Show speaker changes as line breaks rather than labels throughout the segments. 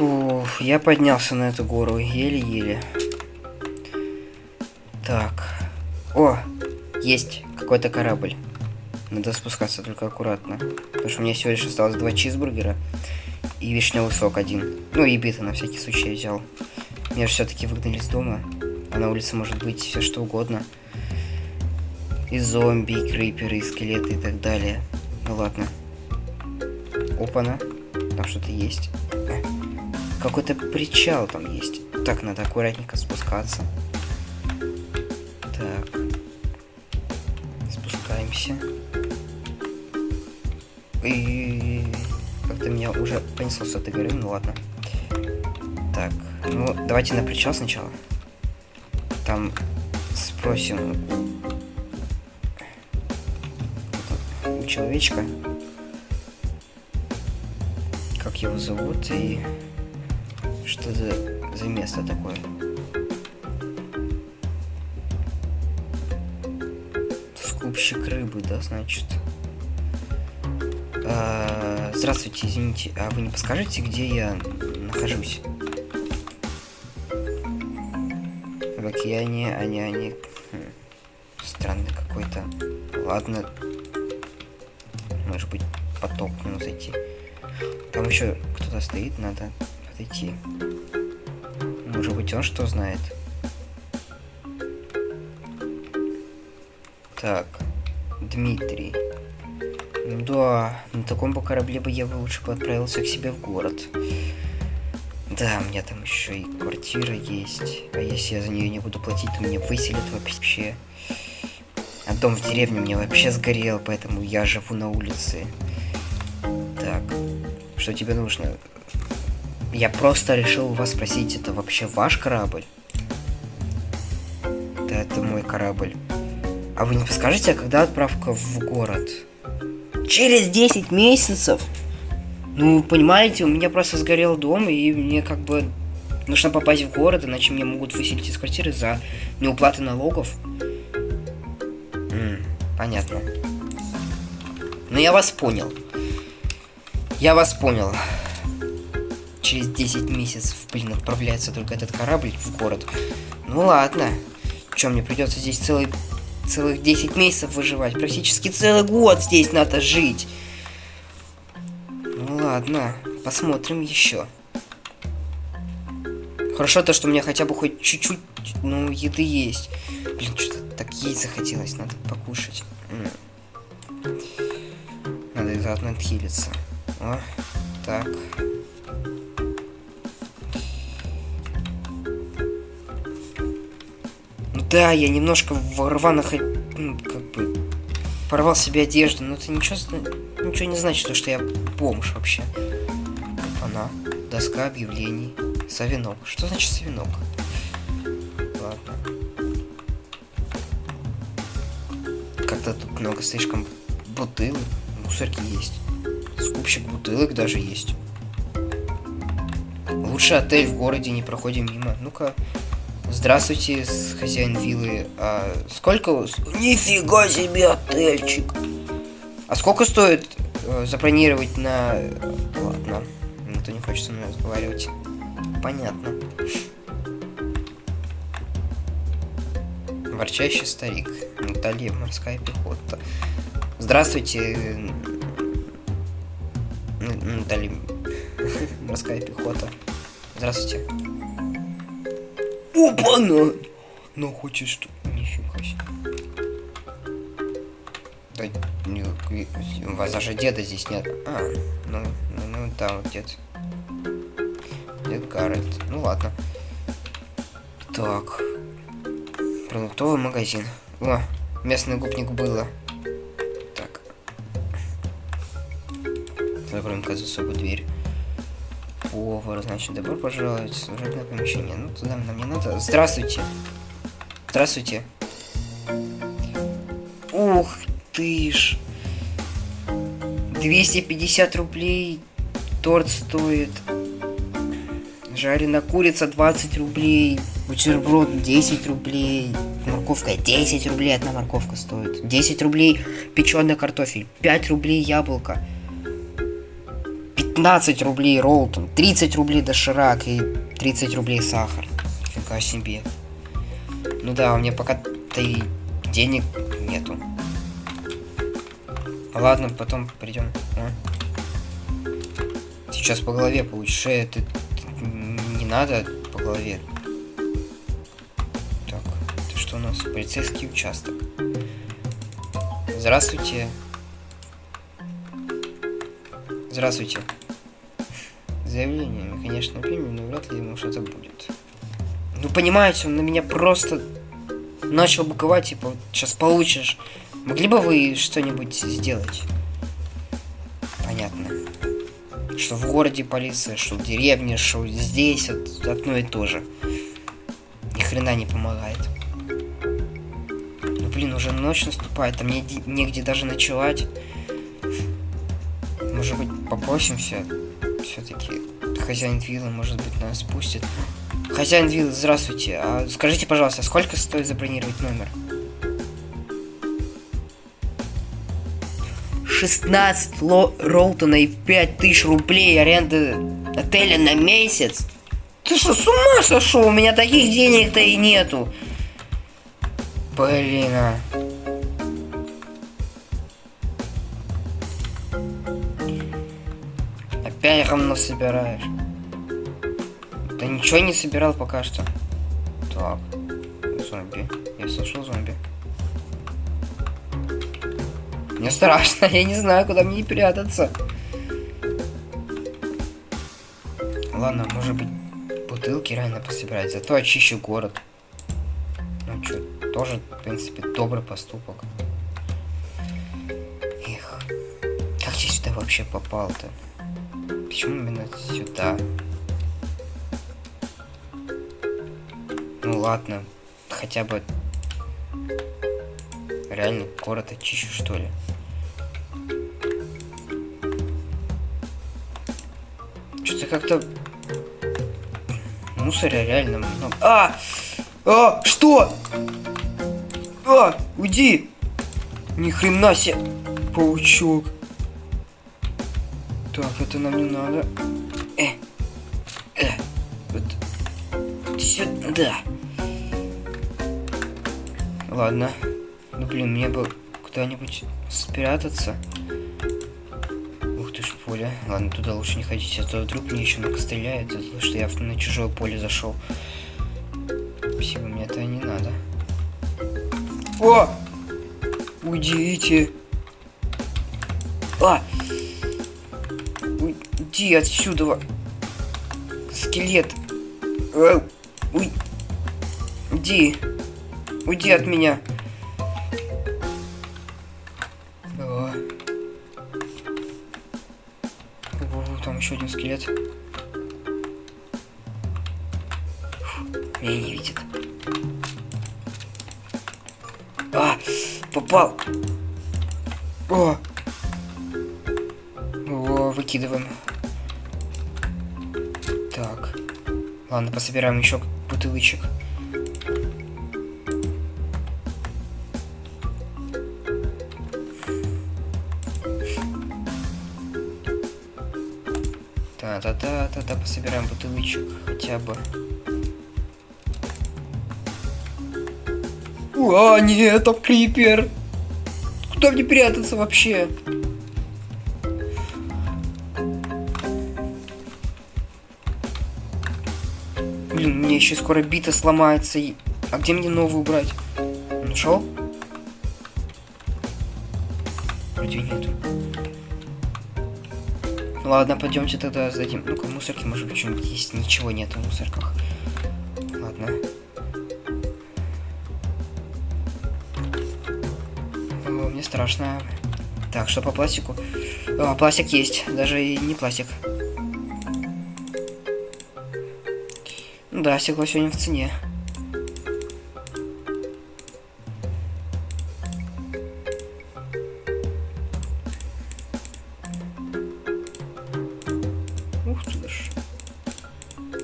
Фу, я поднялся на эту гору еле-еле. Так. О, есть какой-то корабль. Надо спускаться только аккуратно. Потому что у меня всего лишь осталось два чизбургера и вишневый сок один. Ну и биты на всякий случай я взял. Меня же все-таки выгнали из дома. А на улице может быть все что угодно. И зомби, и криперы, и скелеты и так далее. Ну ладно. Опа-на. Там что-то есть. Какой-то причал там есть. Так, надо аккуратненько спускаться. Так. Спускаемся. И как-то меня уже понесло с этой горы, ну ладно. Так, ну давайте на причал сначала. Там спросим у человечка, как его зовут и что за, за место такое. Скупщик рыбы, да, значит. А, здравствуйте, извините, а вы не подскажете, где я нахожусь? В океане, не они. Хм. Странный какой-то. Ладно. Может быть, поток к нему зайти. Там еще кто-то стоит, надо подойти. Может быть, он что знает? Так, Дмитрий. Да, на таком бы корабле бы я бы лучше бы отправился к себе в город. Да, у меня там еще и квартира есть. А если я за нее не буду платить, то меня выселят вообще. А дом в деревне мне вообще сгорел, поэтому я живу на улице. Так, что тебе нужно? Я просто решил у вас спросить, это вообще ваш корабль? Да, это мой корабль. А вы не подскажете, а когда отправка в город? Через 10 месяцев? Ну, понимаете, у меня просто сгорел дом, и мне как бы нужно попасть в город, иначе меня могут выселить из квартиры за неуплаты налогов. М понятно. Ну, я вас понял. Я вас понял. Через 10 месяцев, блин, отправляется только этот корабль в город. Ну ладно. Чем мне придется здесь целый, целых 10 месяцев выживать? Практически целый год здесь надо жить. Ну ладно, посмотрим еще. Хорошо то, что у меня хотя бы хоть чуть-чуть, ну, еды есть. Блин, что-то так есть захотелось, надо покушать. Надо заодно отхилиться. О, так. Да, я немножко в рваных, ну, как бы, порвал себе одежду, но это ничего, ничего не значит, что я бомж вообще. Она. Доска объявлений. Савинок. Что значит савинок? Ладно. Как-то тут много слишком бутылок. Мусорки есть. Скупщик бутылок даже есть. Лучший отель в городе, не проходим мимо. Ну-ка. Здравствуйте, хозяин виллы. А сколько... Нифига себе отельчик. А сколько стоит э, забронировать на... Ладно. Никто не хочет со мной разговаривать. Понятно. Ворчащий старик. Наталья, морская пехота. Здравствуйте, Наталья, морская пехота. Здравствуйте. Опа-на! Ну, хочет что... Нифига себе. Да, не, у вас даже деда здесь нет. А, ну, ну, ну да, вот дед. Дед Гаррет. Ну ладно. Так. Продуктовый магазин. О, местный губник было. Так. Закроем-ка за собой дверь. Повар, значит, добро пожаловать в служебное помещение. Ну, туда нам не надо. Здравствуйте. Здравствуйте. Ух ты ж. 250 рублей торт стоит. Жареная курица 20 рублей. Бутерброд 10 рублей. Морковка 10 рублей одна морковка стоит. 10 рублей печеный картофель. 5 рублей яблоко. 15 рублей Ролтон, 30 рублей доширак и 30 рублей сахар. Фига себе. Ну да, у меня пока-то и денег нету. Ладно, потом придем. А? Сейчас по голове получишь. Э, ты, не надо по голове. Так, это что у нас? Полицейский участок. Здравствуйте. Здравствуйте. Заявление, конечно, примем, но вряд ли ему что-то будет. Ну, понимаете, он на меня просто начал буковать, типа, сейчас получишь. Могли бы вы что-нибудь сделать? Понятно. Что в городе полиция, что в деревне, что здесь, вот, одно и то же. Ни хрена не помогает. Ну, блин, уже ночь наступает, а мне негде даже ночевать. Может быть, попросимся все-таки. Хозяин виллы, может быть, нас спустит. Хозяин виллы, здравствуйте. А скажите, пожалуйста, сколько стоит забронировать номер? 16 ло Ролтона и 5000 рублей аренды отеля на месяц? Ты что, с ума сошел? У меня таких денег-то и нету. Блин, а. Опять равно собираешь. Да ничего не собирал пока что. Так. Зомби. Я слышал зомби. Мне страшно, я не знаю, куда мне прятаться. Ладно, может быть, бутылки реально пособирать, зато очищу город. Ну что, тоже, в принципе, добрый поступок. Эх, как я сюда вообще попал-то? Почему именно сюда? Ну ладно, хотя бы реально город очищу, что ли. Что-то как-то мусоря реально много. А! А! Что? А! Уйди! Ни хрена себе! Паучок. Так, это нам не надо. Э. Э. Вот. Сюда. Ладно. Ну блин, мне бы куда-нибудь спрятаться. Ух ты ж поле. Ладно, туда лучше не ходить, а то вдруг мне еще накостреляет, за то, что я на чужое поле зашел. Спасибо, мне это не надо. О! Уйдите! А! Уйди отсюда! Скелет! А! Уй! Уйди! Уйди от меня! еще один скелет. меня не видит. А, попал. О, о, выкидываем. Так, ладно, пособираем еще бутылочек. Та-та-та-та-та, пособираем бутылочек хотя бы. А, нет, там крипер. Куда мне прятаться вообще? Еще скоро бита сломается. А где мне новую брать? Нашел? Вроде нету. Ладно, пойдемте тогда сдадим. Ну-ка, мусорки, может быть, что-нибудь есть. Ничего нет в мусорках. Ладно. О, мне страшно. Так, что по пластику? О, пластик есть. Даже и не пластик. Да, стекло сегодня в цене.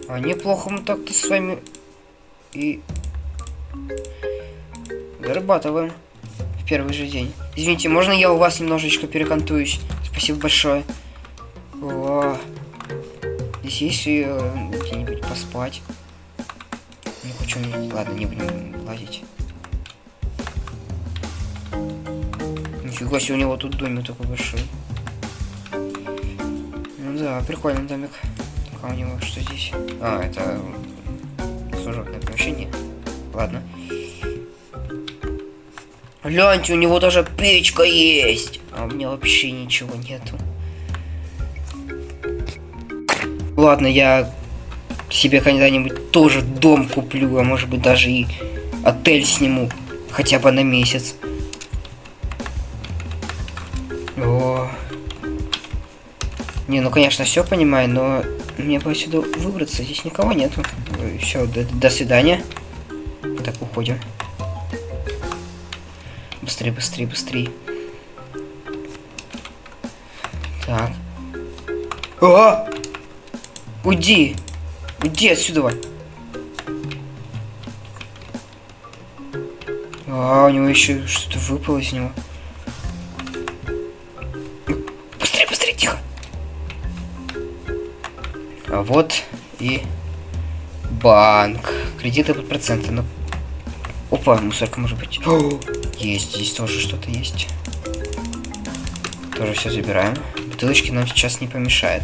А неплохо мы так-то с вами и зарабатываем в первый же день. Извините, можно я у вас немножечко перекантуюсь? Спасибо большое. О, Здесь есть э, где-нибудь поспать. Хочу... Ладно, не будем лазить. Нифига себе, у него тут домик такой большой. Ну да, прикольный домик. А у него что здесь? А, это служебное помещение. Ладно. Гляньте, у него даже печка есть. А у меня вообще ничего нету. Ладно, я себе когда-нибудь тоже дом куплю, а может быть даже и отель сниму. Хотя бы на месяц. О. Не, ну конечно, все понимаю, но мне бы отсюда выбраться. Здесь никого нету. Все, до, до свидания. Так, уходим. Быстрее, быстрее, быстрее. Так. А! Уйди! Уйди отсюда! А, у него еще что-то выпало из него. Быстрее, быстрее, тихо! А вот и банк. Кредиты под проценты. Ну, опа, мусорка может быть. О, есть, здесь тоже что-то есть. Тоже все забираем. Бутылочки нам сейчас не помешает.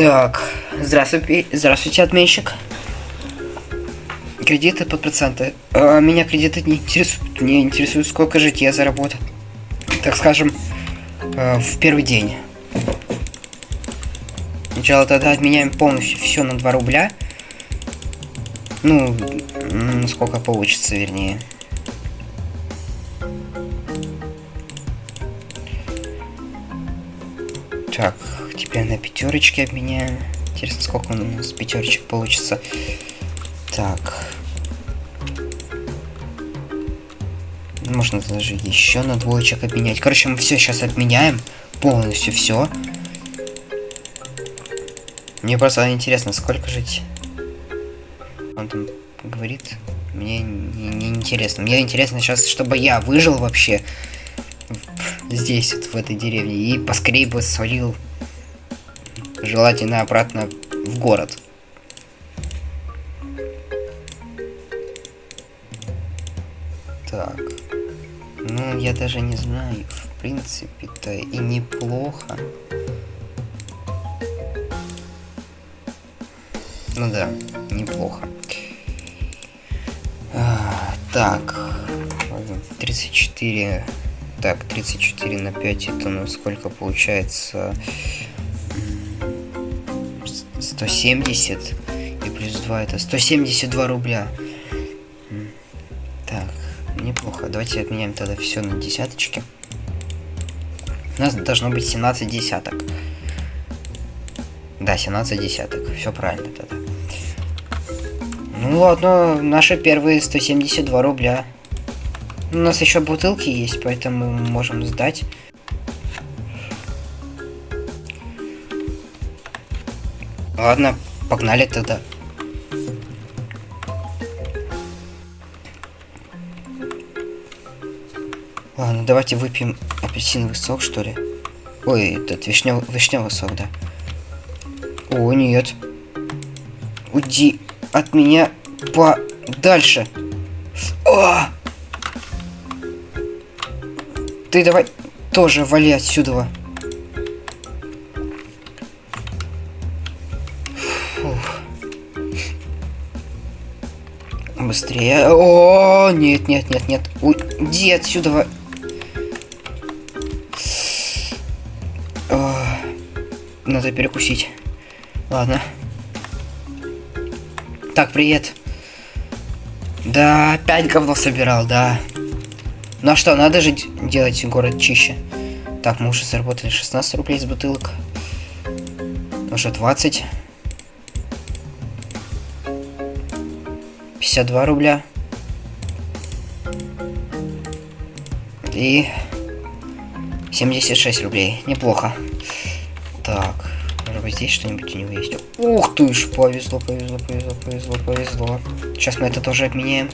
Так, здравствуйте, здравствуйте, отменщик. Кредиты под проценты. А, меня кредиты не интересуют. Мне интересует, сколько жить я заработал. Так скажем, э, в первый день. Сначала тогда отменяем полностью все на 2 рубля. Ну, сколько получится, вернее. Так, теперь на пятерочки обменяем. Интересно, сколько у нас пятерочек получится. Так. Можно даже еще на двоечек обменять. Короче, мы все сейчас отменяем. Полностью все. Мне просто интересно, сколько жить. Он там говорит. Мне не, не интересно. Мне интересно сейчас, чтобы я выжил вообще здесь, вот, в этой деревне. И поскорее бы свалил желательно обратно в город. Так. Ну, я даже не знаю. В принципе-то и неплохо. Ну да, неплохо. А, так. 34. Так, 34 на 5 это ну сколько получается? 170. И плюс 2 это 172 рубля. Так, неплохо. Давайте отменяем тогда все на десяточки. У нас должно быть 17 десяток. Да, 17 десяток. Все правильно тогда. Ну ладно, наши первые 172 рубля. У нас еще бутылки есть, поэтому можем сдать. Ладно, погнали тогда. Ладно, давайте выпьем апельсиновый сок, что ли. Ой, этот вишневый, вишневый сок, да. О, нет. Уйди от меня подальше. О! Ты давай тоже вали отсюда. Фух. Быстрее. О, нет, нет, нет, нет. Уйди отсюда. О, надо перекусить. Ладно. Так, привет. Да, опять говно собирал, да. Ну а что, надо же делать город чище. Так, мы уже заработали 16 рублей с бутылок. Уже 20. 52 рубля. И 76 рублей. Неплохо. Так. Может быть здесь что-нибудь у него есть? Ух ты ж, повезло, повезло, повезло, повезло, повезло. Сейчас мы это тоже обменяем.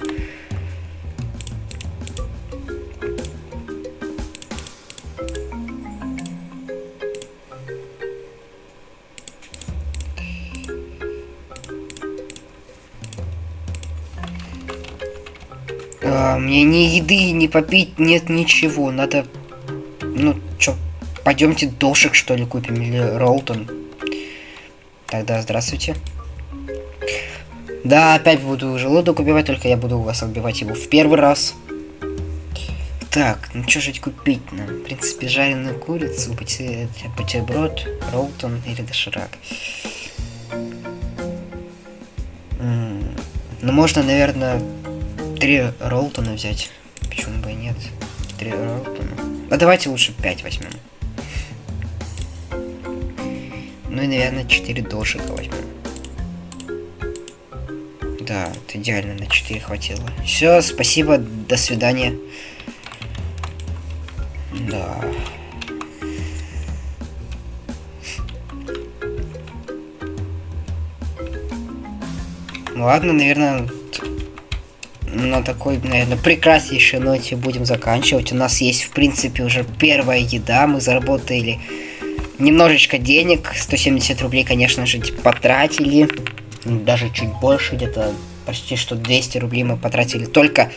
Да, мне ни еды, ни попить нет ничего. Надо... Ну, чё, пойдемте дошек, что ли, купим, или Ролтон. Тогда здравствуйте. Да, опять буду желудок убивать, только я буду у вас убивать его в первый раз. Так, ну что же купить нам? В принципе, жареную курицу, бутерброд, Ролтон или доширак. Ну, можно, наверное, три Ролтона взять. Почему бы и нет? Три Ролтона. А давайте лучше пять возьмем. Ну и, наверное, четыре дошика возьмем. Да, это идеально, на 4 хватило. Все, спасибо, до свидания. Да. Ладно, наверное, на такой, наверное, прекраснейшей ноте будем заканчивать. У нас есть, в принципе, уже первая еда. Мы заработали немножечко денег. 170 рублей, конечно же, потратили. Даже чуть больше, где-то почти что 200 рублей мы потратили только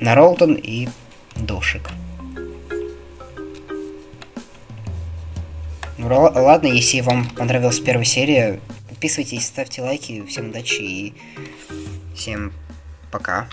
на Ролтон и Дошик. Ну ладно, если вам понравилась первая серия, подписывайтесь, ставьте лайки, всем удачи и всем пока.